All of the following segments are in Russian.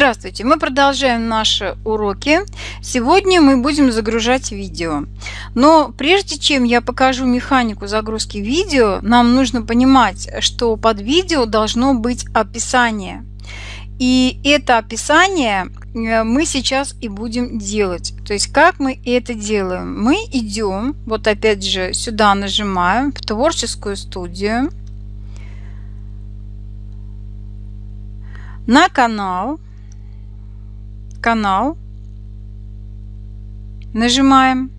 Здравствуйте! Мы продолжаем наши уроки. Сегодня мы будем загружать видео. Но прежде чем я покажу механику загрузки видео, нам нужно понимать, что под видео должно быть описание. И это описание э, мы сейчас и будем делать. То есть как мы это делаем? Мы идем, вот опять же сюда нажимаем, в творческую студию, на канал, канал. Нажимаем.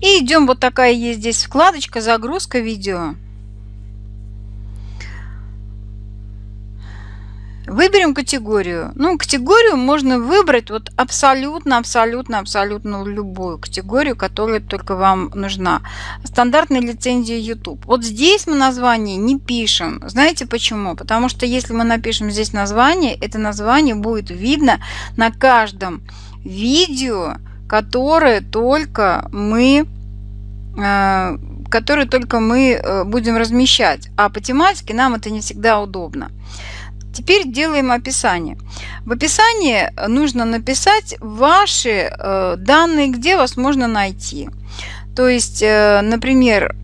И идем, вот такая есть здесь вкладочка «Загрузка видео». Выберем категорию. Ну, категорию можно выбрать вот абсолютно, абсолютно, абсолютно любую категорию, которая только вам нужна. Стандартная лицензия YouTube. Вот здесь мы название не пишем. Знаете почему? Потому что если мы напишем здесь название, это название будет видно на каждом видео, которое только мы э, которые только мы э, будем размещать. А по тематике нам это не всегда удобно. Теперь делаем описание. В описании нужно написать ваши э, данные, где вас можно найти. То есть, э, например,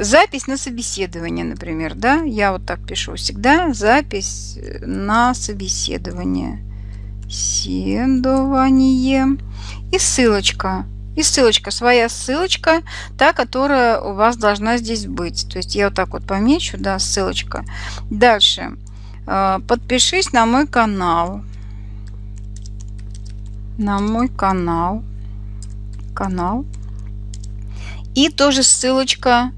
запись на собеседование, например, да, я вот так пишу всегда, запись на собеседование, седование и ссылочка. И ссылочка, своя ссылочка, та, которая у вас должна здесь быть. То есть я вот так вот помечу, да, ссылочка. Дальше. А, подпишись на мой канал. На мой канал. Канал. И тоже ссылочка.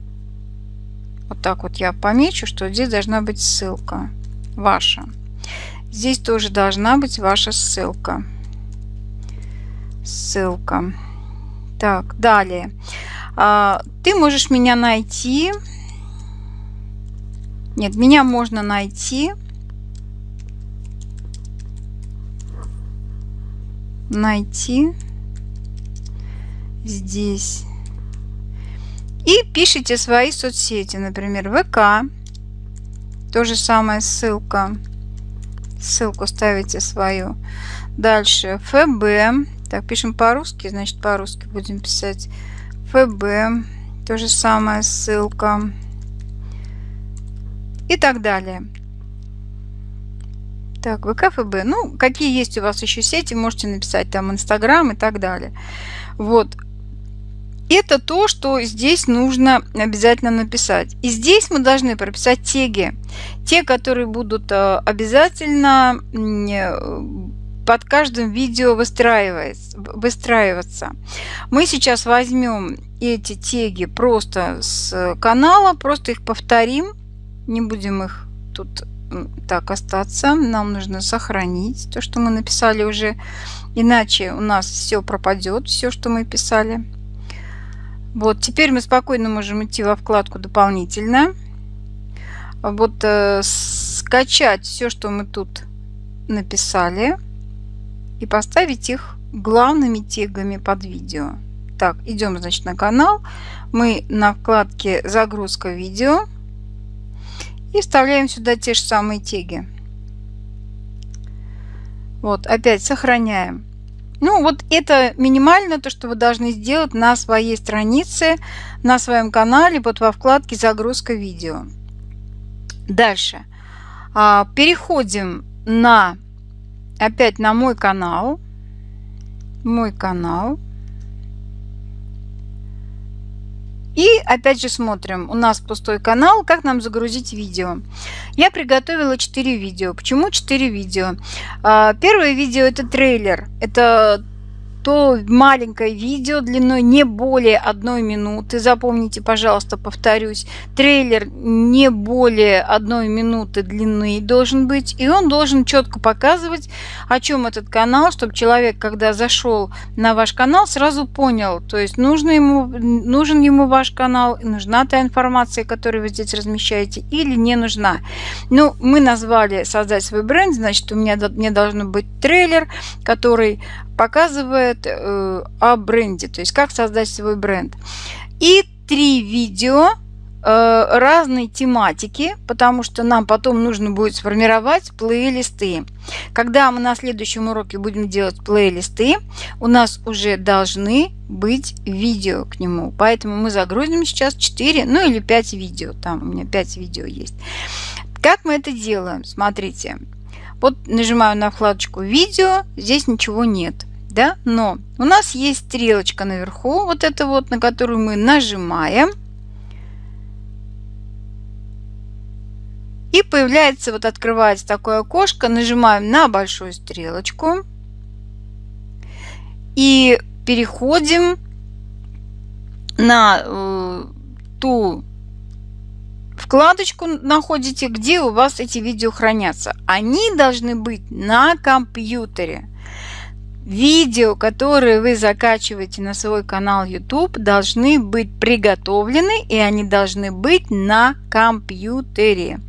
Вот так вот я помечу, что здесь должна быть ссылка ваша. Здесь тоже должна быть ваша ссылка. Ссылка. Так, далее. А, ты можешь меня найти. Нет, меня можно найти найти здесь. И пишите свои соцсети, например, ВК. То же самое ссылка. Ссылку ставите свою. Дальше ФБ. Так, пишем по-русски, значит по-русски будем писать. ФБ. То же самое ссылка. И так далее. Так, ВКФБ. Ну, какие есть у вас еще сети, можете написать там Инстаграм и так далее. Вот. Это то, что здесь нужно обязательно написать. И здесь мы должны прописать теги. Те, которые будут э, обязательно э, под каждым видео выстраиваться. Мы сейчас возьмем эти теги просто с канала, просто их повторим. Не будем их тут так остаться. Нам нужно сохранить то, что мы написали уже. Иначе у нас все пропадет, все, что мы писали. Вот, теперь мы спокойно можем идти во вкладку «Дополнительно». Вот э, скачать все, что мы тут написали и поставить их главными тегами под видео. Так, идем, значит, на канал. Мы на вкладке «Загрузка видео» И вставляем сюда те же самые теги. Вот, опять сохраняем. Ну, вот это минимально то, что вы должны сделать на своей странице, на своем канале, вот во вкладке «Загрузка видео». Дальше. А, переходим на, опять на мой канал. Мой канал. И опять же смотрим, у нас пустой канал, как нам загрузить видео. Я приготовила 4 видео. Почему 4 видео? А, первое видео это трейлер. Это то маленькое видео длиной не более одной минуты. Запомните, пожалуйста, повторюсь, трейлер не более одной минуты длины должен быть. И он должен четко показывать, о чем этот канал, чтобы человек, когда зашел на ваш канал, сразу понял, то есть нужно ему, нужен ему ваш канал, нужна та информация, которую вы здесь размещаете, или не нужна. Ну, мы назвали «Создать свой бренд», значит, у меня мне должен быть трейлер, который показывает э, о бренде, то есть как создать свой бренд. И три видео э, разной тематики, потому что нам потом нужно будет сформировать плейлисты. Когда мы на следующем уроке будем делать плейлисты, у нас уже должны быть видео к нему. Поэтому мы загрузим сейчас 4, ну или 5 видео. Там у меня 5 видео есть. Как мы это делаем? Смотрите. Вот нажимаю на вкладочку «Видео», здесь ничего нет. Да? Но у нас есть стрелочка наверху, вот это вот, на которую мы нажимаем. И появляется, вот открывается такое окошко, нажимаем на большую стрелочку. И переходим на э, ту вкладочку находите, где у вас эти видео хранятся. Они должны быть на компьютере. Видео, которые вы закачиваете на свой канал YouTube, должны быть приготовлены и они должны быть на компьютере.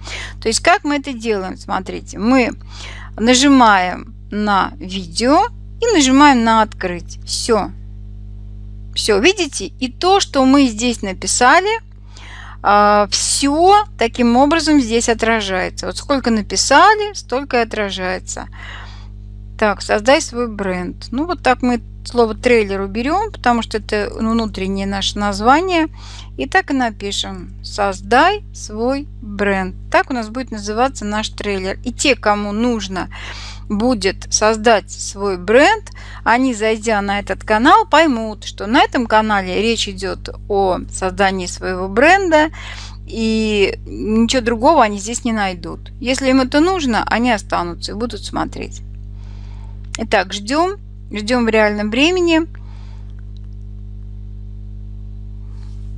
То есть как мы это делаем? Смотрите, мы нажимаем на видео и нажимаем на открыть. Все. Все, видите? И то, что мы здесь написали, а, все таким образом здесь отражается. Вот сколько написали, столько и отражается. Так, создай свой бренд. Ну, вот так мы слово трейлер уберем, потому что это внутреннее наше название. И так и напишем. Создай свой бренд. Так у нас будет называться наш трейлер. И те, кому нужно будет создать свой бренд, они, зайдя на этот канал, поймут, что на этом канале речь идет о создании своего бренда, и ничего другого они здесь не найдут. Если им это нужно, они останутся и будут смотреть. Итак, ждем. Ждем в реальном времени.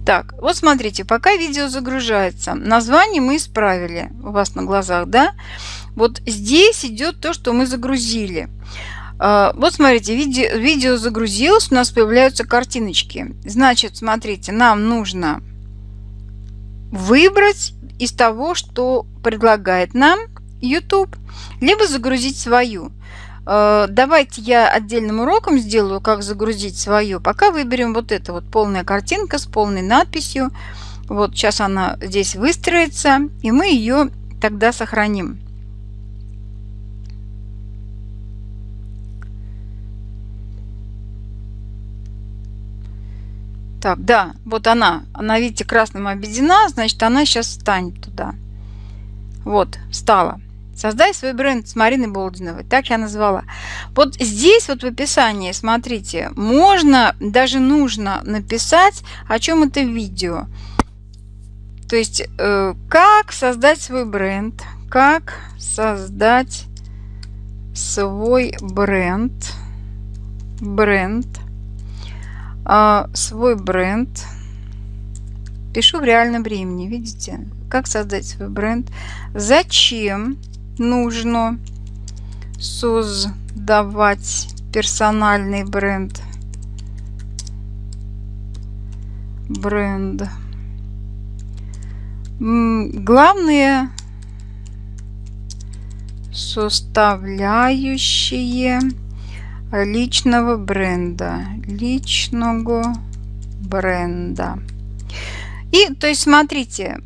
Так, вот смотрите, пока видео загружается, название мы исправили у вас на глазах, да? Вот здесь идет то, что мы загрузили. А, вот смотрите, видео, видео загрузилось, у нас появляются картиночки. Значит, смотрите, нам нужно выбрать из того, что предлагает нам YouTube, либо загрузить свою. Э, давайте я отдельным уроком сделаю, как загрузить свое. Пока выберем вот это вот полная картинка с полной надписью. Вот сейчас она здесь выстроится, и мы ее тогда сохраним. Так, да, вот она. Она, видите, красным обведена, значит, она сейчас встанет туда. Вот, встала. Создай свой бренд с Мариной Болдиновой. Так я назвала. Вот здесь вот в описании, смотрите, можно, даже нужно написать, о чем это видео. То есть, э, как создать свой бренд. Как создать свой бренд. Бренд. Э, свой бренд. Пишу в реальном времени, видите? Как создать свой бренд. Зачем? Нужно создавать персональный бренд. Бренд. Главные составляющие личного бренда. Личного бренда. И, то есть, смотрите,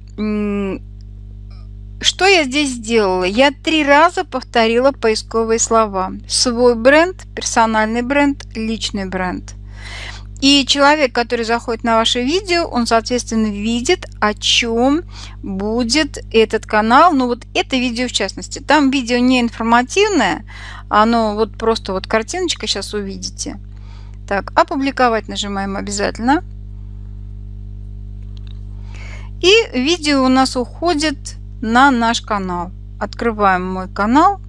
что я здесь сделала? Я три раза повторила поисковые слова. Свой бренд, персональный бренд, личный бренд. И человек, который заходит на ваше видео, он, соответственно, видит, о чем будет этот канал. Ну, вот это видео в частности. Там видео не информативное, оно вот просто вот картиночка сейчас увидите. Так, опубликовать нажимаем обязательно. И видео у нас уходит на наш канал. Открываем мой канал.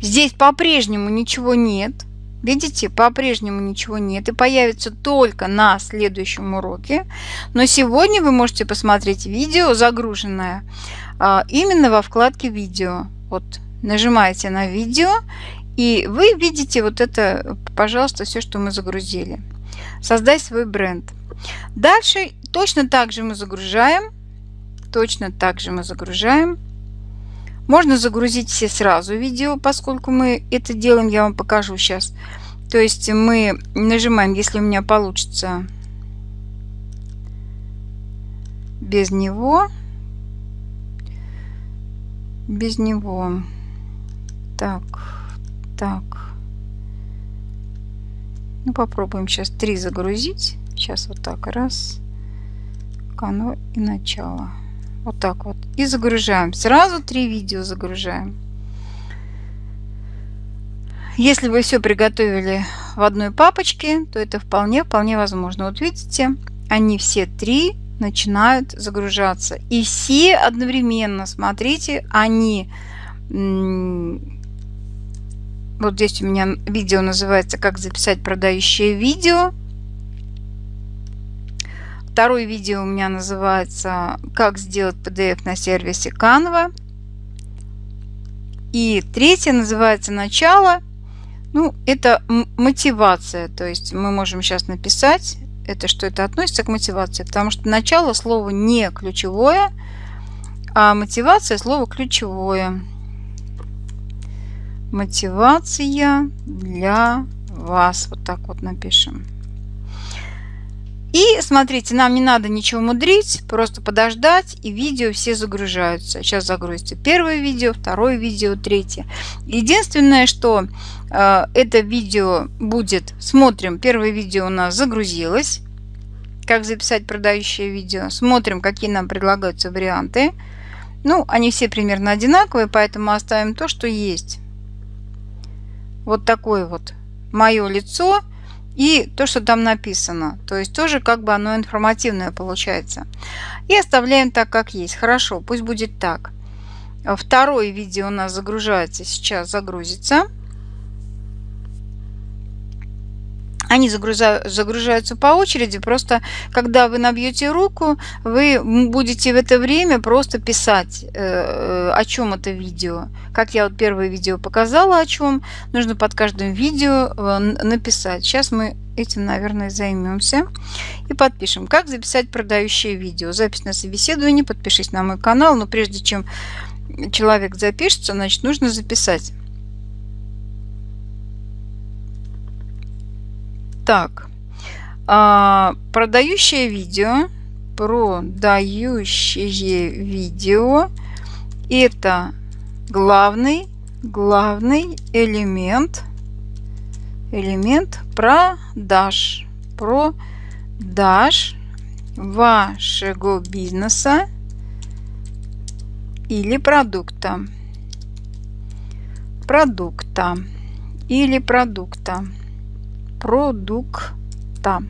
Здесь по-прежнему ничего нет. Видите, по-прежнему ничего нет. И появится только на следующем уроке. Но сегодня вы можете посмотреть видео, загруженное а, именно во вкладке «Видео». Вот нажимаете на «Видео», и вы видите вот это, пожалуйста, все, что мы загрузили. Создай свой бренд. Дальше точно так же мы загружаем. Точно так же мы загружаем. Можно загрузить все сразу видео, поскольку мы это делаем, я вам покажу сейчас. То есть мы нажимаем, если у меня получится без него. Без него. Так, так. Ну, попробуем сейчас три загрузить. Сейчас вот так. Раз. Канва и начало. Вот так вот. И загружаем. Сразу три видео загружаем. Если вы все приготовили в одной папочке, то это вполне, вполне возможно. Вот видите, они все три начинают загружаться. И все одновременно, смотрите, они... Вот здесь у меня видео называется «Как записать продающее видео». Второе видео у меня называется «Как сделать PDF на сервисе Canva». И третье называется «Начало». Ну, это мотивация. То есть мы можем сейчас написать, это что это относится к мотивации. Потому что начало слово не ключевое, а мотивация слово ключевое. Мотивация для вас. Вот так вот напишем. И смотрите, нам не надо ничего мудрить, просто подождать, и видео все загружаются. Сейчас загрузится первое видео, второе видео, третье. Единственное, что э, это видео будет, смотрим, первое видео у нас загрузилось, как записать продающее видео. Смотрим, какие нам предлагаются варианты. Ну, они все примерно одинаковые, поэтому оставим то, что есть. Вот такое вот мое лицо – и то, что там написано. То есть тоже как бы оно информативное получается. И оставляем так, как есть. Хорошо, пусть будет так. Второе видео у нас загружается, сейчас загрузится. Они загружаются по очереди, просто когда вы набьете руку, вы будете в это время просто писать, э, о чем это видео. Как я вот первое видео показала, о чем, нужно под каждым видео э, написать. Сейчас мы этим, наверное, займемся и подпишем. Как записать продающее видео? Запись на собеседование, подпишись на мой канал, но прежде чем человек запишется, значит, нужно записать. Так, а, продающее видео, продающее видео, это главный, главный элемент, элемент продаж, продаж вашего бизнеса или продукта, продукта или продукта продукта.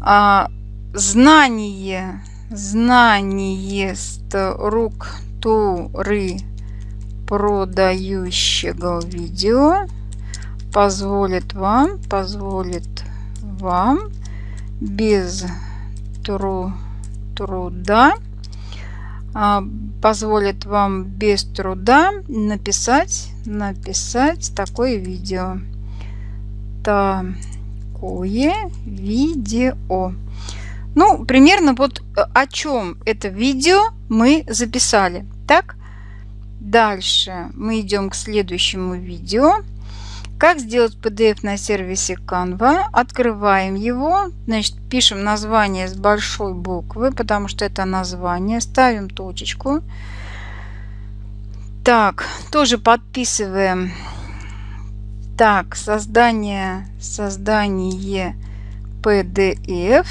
А, знание, знание структуры продающего видео позволит вам, позволит вам без тру, труда а, позволит вам без труда написать написать такое видео такое видео. Ну, примерно вот э, о чем это видео мы записали. Так, дальше мы идем к следующему видео. Как сделать PDF на сервисе Canva. Открываем его. Значит, пишем название с большой буквы, потому что это название. Ставим точечку. Так, тоже подписываем так, создание, создание PDF.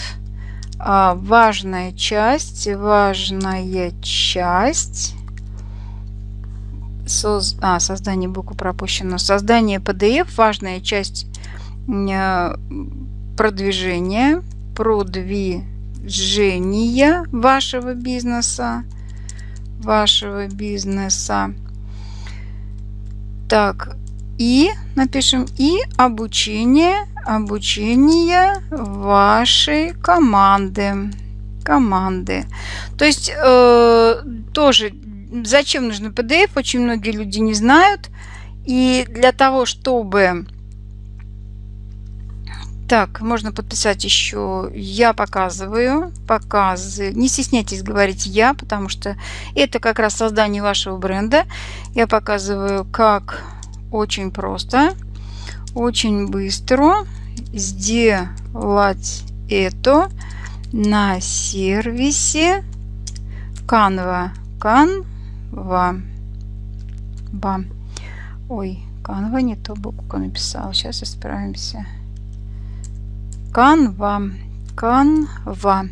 А, важная часть, важная часть. Соз... А, создание буквы пропущено. Создание PDF, важная часть э, продвижения, продвижения вашего бизнеса, вашего бизнеса. Так, и напишем и обучение, обучение вашей команды. Команды. То есть э, тоже зачем нужно PDF, очень многие люди не знают. И для того, чтобы... Так, можно подписать еще «Я показываю», показываю. Не стесняйтесь говорить «Я», потому что это как раз создание вашего бренда. Я показываю, как очень просто, очень быстро сделать это на сервисе Canva. Canva. Ба. Ой, Canva не то букву написал. Сейчас исправимся. Canva. Canva.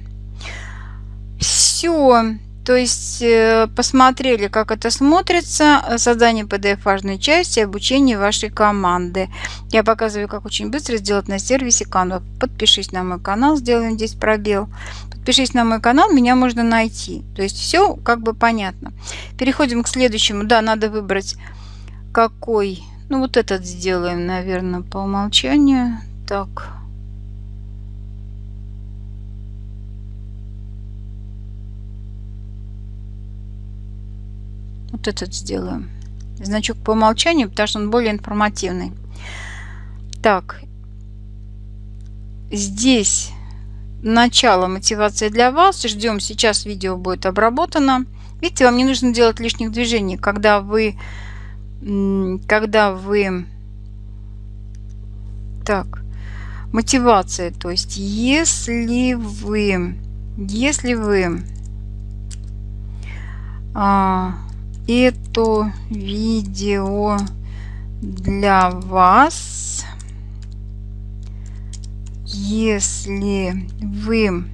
Все. То есть э, посмотрели, как это смотрится, создание PDF важной части, обучение вашей команды. Я показываю, как очень быстро сделать на сервисе Canva. Подпишись на мой канал, сделаем здесь пробел. Подпишись на мой канал, меня можно найти. То есть все как бы понятно. Переходим к следующему. Да, надо выбрать какой. Ну вот этот сделаем, наверное, по умолчанию. Так. Вот этот сделаем. Значок по умолчанию, потому что он более информативный. Так. Здесь начало мотивации для вас. Ждем, сейчас видео будет обработано. Видите, вам не нужно делать лишних движений, когда вы, когда вы, так, мотивация, то есть если вы, если вы а, это видео для вас. Если вы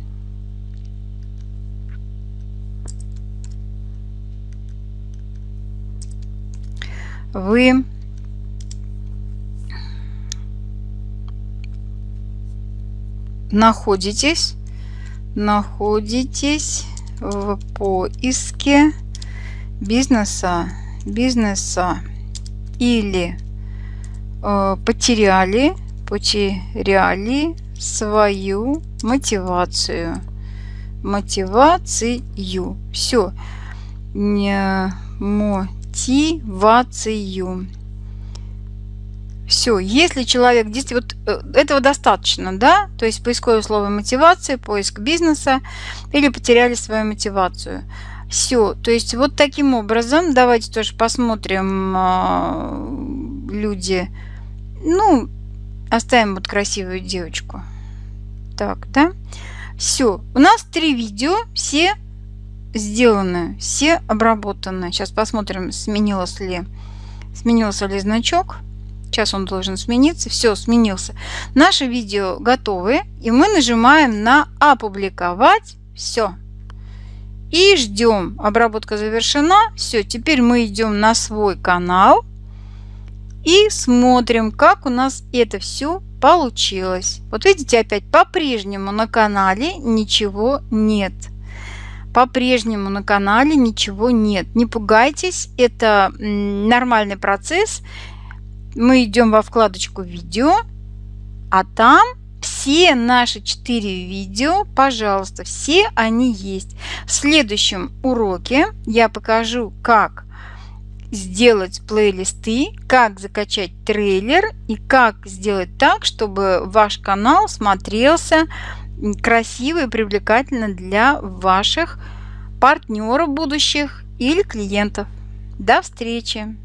вы находитесь находитесь в поиске бизнеса, бизнеса или э, потеряли, потеряли свою мотивацию. Мотивацию. Все. Не мотивацию. Все, если человек действительно, вот э, этого достаточно, да, то есть поисковое слово мотивация, поиск бизнеса или потеряли свою мотивацию. Все, то есть вот таким образом, давайте тоже посмотрим э, люди, ну, оставим вот красивую девочку. Так, да? Все, у нас три видео, все сделаны, все обработаны. Сейчас посмотрим, сменилось ли, сменился ли значок. Сейчас он должен смениться. Все, сменился. Наши видео готовы. И мы нажимаем на «Опубликовать». Все. И ждем. Обработка завершена. Все, теперь мы идем на свой канал. И смотрим, как у нас это все получилось. Вот видите, опять по-прежнему на канале ничего нет. По-прежнему на канале ничего нет. Не пугайтесь, это нормальный процесс. Мы идем во вкладочку «Видео», а там все наши четыре видео, пожалуйста, все они есть. В следующем уроке я покажу, как сделать плейлисты, как закачать трейлер и как сделать так, чтобы ваш канал смотрелся красиво и привлекательно для ваших партнеров будущих или клиентов. До встречи!